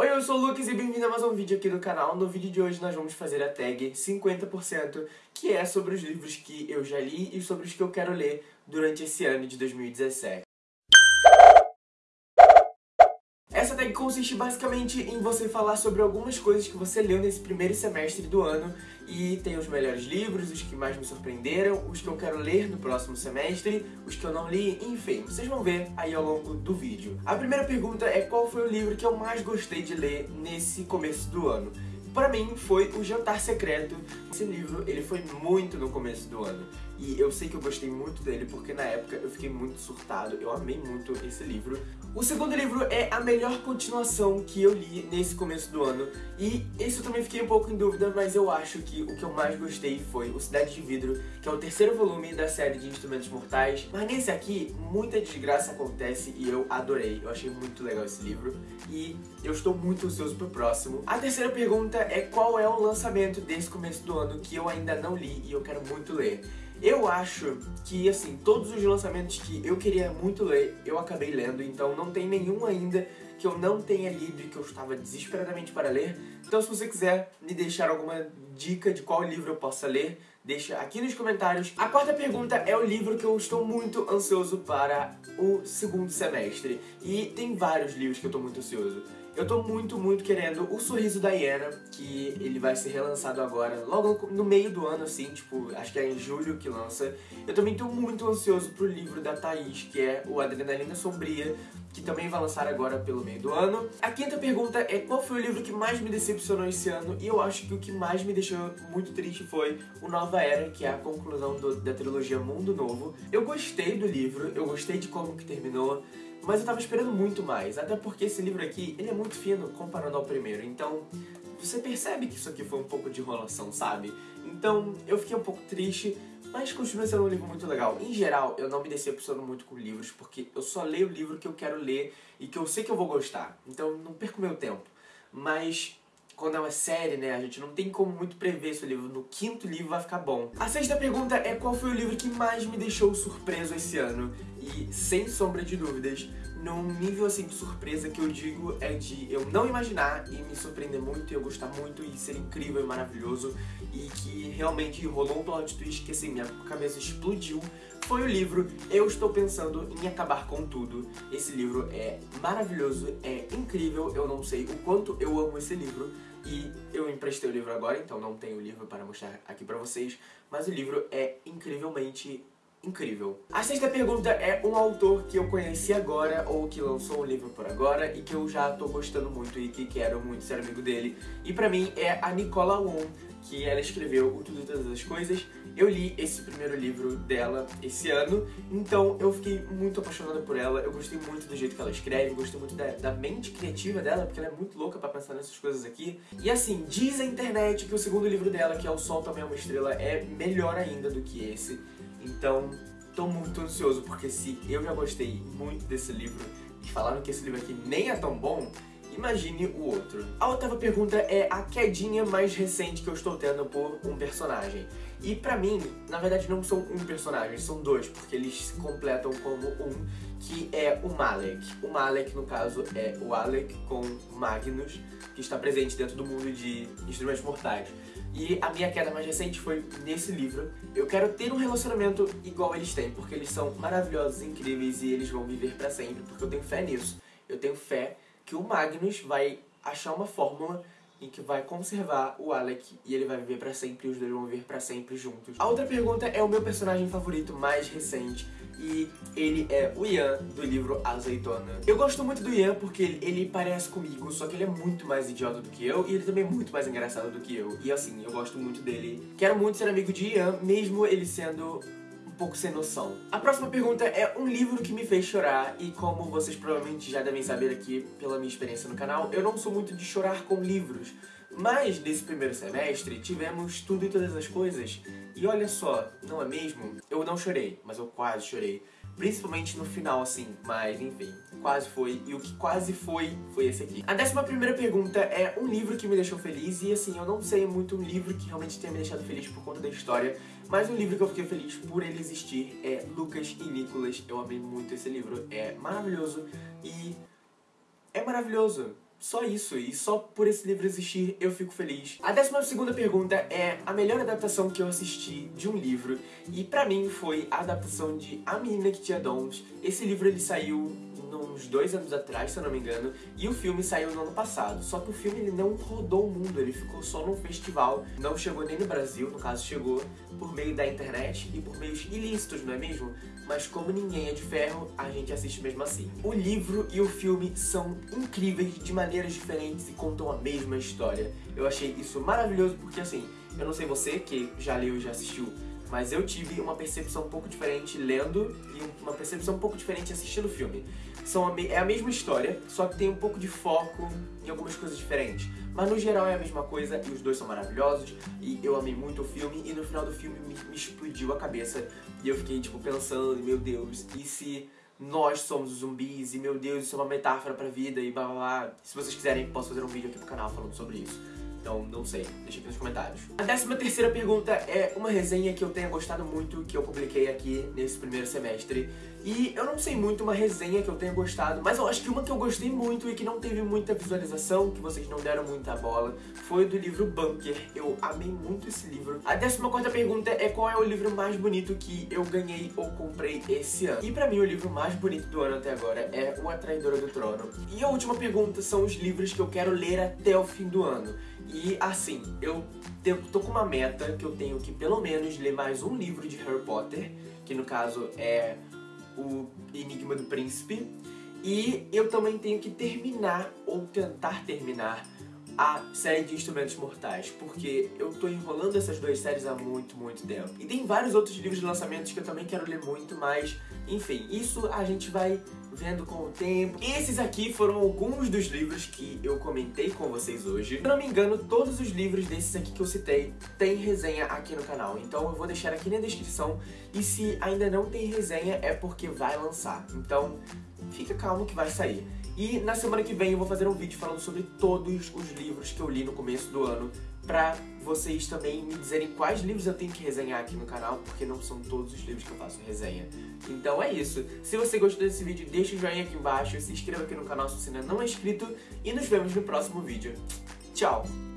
Oi, eu sou o Lucas e bem-vindo a mais um vídeo aqui do canal. No vídeo de hoje nós vamos fazer a tag 50%, que é sobre os livros que eu já li e sobre os que eu quero ler durante esse ano de 2017. Consiste basicamente em você falar sobre algumas coisas que você leu nesse primeiro semestre do ano e tem os melhores livros, os que mais me surpreenderam, os que eu quero ler no próximo semestre, os que eu não li, enfim, vocês vão ver aí ao longo do vídeo. A primeira pergunta é qual foi o livro que eu mais gostei de ler nesse começo do ano. Para mim foi O Jantar Secreto. Esse livro, ele foi muito no começo do ano. E eu sei que eu gostei muito dele porque na época eu fiquei muito surtado, eu amei muito esse livro. O segundo livro é a melhor continuação que eu li nesse começo do ano. E esse eu também fiquei um pouco em dúvida, mas eu acho que o que eu mais gostei foi O Cidade de Vidro, que é o terceiro volume da série de Instrumentos Mortais. Mas nesse aqui, muita desgraça acontece e eu adorei. Eu achei muito legal esse livro. E eu estou muito ansioso pro próximo. A terceira pergunta é qual é o lançamento desse começo do ano que eu ainda não li e eu quero muito ler. Eu acho que, assim, todos os lançamentos que eu queria muito ler, eu acabei lendo, então não tem nenhum ainda que eu não tenha lido e que eu estava desesperadamente para ler. Então se você quiser me deixar alguma dica de qual livro eu possa ler, deixa aqui nos comentários. A quarta pergunta é o livro que eu estou muito ansioso para o segundo semestre. E tem vários livros que eu estou muito ansioso. Eu tô muito, muito querendo O Sorriso da Hiena, que ele vai ser relançado agora, logo no meio do ano, assim, tipo, acho que é em julho que lança. Eu também tô muito ansioso pro livro da Thaís, que é o Adrenalina Sombria, que também vai lançar agora pelo meio do ano. A quinta pergunta é qual foi o livro que mais me decepcionou esse ano, e eu acho que o que mais me deixou muito triste foi o Nova Era, que é a conclusão do, da trilogia Mundo Novo. Eu gostei do livro, eu gostei de como que terminou, mas eu tava esperando muito mais, até porque esse livro aqui, ele é muito fino comparando ao primeiro, então você percebe que isso aqui foi um pouco de enrolação, sabe? Então eu fiquei um pouco triste, mas continua sendo um livro muito legal. Em geral, eu não me decepciono muito com livros, porque eu só leio o livro que eu quero ler e que eu sei que eu vou gostar, então não perco meu tempo. Mas quando é uma série, né, a gente não tem como muito prever se o livro no quinto livro vai ficar bom. A sexta pergunta é qual foi o livro que mais me deixou surpreso esse ano? E, sem sombra de dúvidas, num nível assim de surpresa que eu digo é de eu não imaginar e me surpreender muito e eu gostar muito e ser incrível e maravilhoso e que realmente rolou um plot twist que assim, minha cabeça explodiu foi o livro Eu Estou Pensando em Acabar com Tudo. Esse livro é maravilhoso, é incrível, eu não sei o quanto eu amo esse livro e eu emprestei o livro agora, então não tenho o livro para mostrar aqui pra vocês, mas o livro é incrivelmente incrível. A sexta pergunta é um autor que eu conheci agora ou que lançou um livro por agora e que eu já tô gostando muito e que quero muito ser amigo dele. E pra mim é a Nicola Wong, que ela escreveu O Tudo e Todas as Coisas. Eu li esse primeiro livro dela esse ano, então eu fiquei muito apaixonada por ela, eu gostei muito do jeito que ela escreve, gostei muito da, da mente criativa dela, porque ela é muito louca pra pensar nessas coisas aqui. E assim, diz a internet que o segundo livro dela, que é O Sol Também é uma Estrela, é melhor ainda do que esse. Então, tô muito ansioso, porque se eu já gostei muito desse livro e falaram que esse livro aqui nem é tão bom, imagine o outro. A oitava pergunta é a quedinha mais recente que eu estou tendo por um personagem. E pra mim, na verdade não são um personagem, são dois, porque eles se completam como um, que é o Malek. O Malek, no caso, é o Alec com Magnus, que está presente dentro do mundo de Instrumentos Mortais. E a minha queda mais recente foi nesse livro. Eu quero ter um relacionamento igual eles têm, porque eles são maravilhosos, incríveis e eles vão viver pra sempre, porque eu tenho fé nisso. Eu tenho fé que o Magnus vai achar uma fórmula em que vai conservar o Alec e ele vai viver pra sempre e os dois vão viver pra sempre juntos. A outra pergunta é o meu personagem favorito mais recente e ele é o Ian do livro Azeitona. Eu gosto muito do Ian porque ele, ele, parece comigo, só que ele é muito mais idiota do que eu e ele também é muito mais engraçado do que eu. E assim, eu gosto muito dele. Quero muito ser amigo de Ian, mesmo ele sendo pouco sem noção. A próxima pergunta é um livro que me fez chorar e como vocês provavelmente já devem saber aqui pela minha experiência no canal, eu não sou muito de chorar com livros. Mas nesse primeiro semestre tivemos tudo e todas as coisas. E olha só, não é mesmo? Eu não chorei, mas eu quase chorei. Principalmente no final, assim, mas enfim, quase foi. E o que quase foi, foi esse aqui. A décima primeira pergunta é um livro que me deixou feliz. E assim, eu não sei muito um livro que realmente tenha me deixado feliz por conta da história. Mas um livro que eu fiquei feliz por ele existir é Lucas e Nicolas. Eu amei muito esse livro, é maravilhoso. E é maravilhoso. Só isso, e só por esse livro existir eu fico feliz. A décima segunda pergunta é a melhor adaptação que eu assisti de um livro, e pra mim foi a adaptação de A Menina que Tinha Dons. Esse livro ele saiu uns dois anos atrás, se eu não me engano, e o filme saiu no ano passado. Só que o filme ele não rodou o mundo, ele ficou só num festival, não chegou nem no Brasil, no caso chegou por meio da internet e por meios ilícitos, não é mesmo? Mas como ninguém é de ferro, a gente assiste mesmo assim. O livro e o filme são incríveis de maneiras diferentes e contam a mesma história. Eu achei isso maravilhoso porque assim, eu não sei você que já leu e já assistiu mas eu tive uma percepção um pouco diferente lendo e uma percepção um pouco diferente assistindo o filme. São a é a mesma história, só que tem um pouco de foco em algumas coisas diferentes. Mas no geral é a mesma coisa e os dois são maravilhosos e eu amei muito o filme e no final do filme me, me explodiu a cabeça e eu fiquei tipo pensando, meu Deus, e se nós somos os zumbis e meu Deus, isso é uma metáfora pra vida e blá blá blá. Se vocês quiserem, posso fazer um vídeo aqui pro canal falando sobre isso. Então, não sei. Deixa aqui nos comentários. A décima terceira pergunta é uma resenha que eu tenha gostado muito, que eu publiquei aqui nesse primeiro semestre. E eu não sei muito uma resenha que eu tenha gostado, mas eu acho que uma que eu gostei muito e que não teve muita visualização, que vocês não deram muita bola, foi do livro Bunker. Eu amei muito esse livro. A décima quarta pergunta é qual é o livro mais bonito que eu ganhei ou comprei esse ano. E pra mim o livro mais bonito do ano até agora é O A Traidora do Trono. E a última pergunta são os livros que eu quero ler até o fim do ano. E assim, eu tô com uma meta que eu tenho que pelo menos ler mais um livro de Harry Potter, que no caso é o Enigma do Príncipe. E eu também tenho que terminar, ou tentar terminar, a série de Instrumentos Mortais, porque eu tô enrolando essas duas séries há muito, muito tempo. E tem vários outros livros de lançamentos que eu também quero ler muito, mas, enfim, isso a gente vai vendo com o tempo. Esses aqui foram alguns dos livros que eu comentei com vocês hoje. Se não me engano, todos os livros desses aqui que eu citei têm resenha aqui no canal, então eu vou deixar aqui na descrição. E se ainda não tem resenha, é porque vai lançar. Então, fica calmo que vai sair. E na semana que vem eu vou fazer um vídeo falando sobre todos os livros que eu li no começo do ano pra vocês também me dizerem quais livros eu tenho que resenhar aqui no canal, porque não são todos os livros que eu faço resenha. Então é isso. Se você gostou desse vídeo, deixa o joinha aqui embaixo, se inscreva aqui no canal se você ainda não é inscrito e nos vemos no próximo vídeo. Tchau!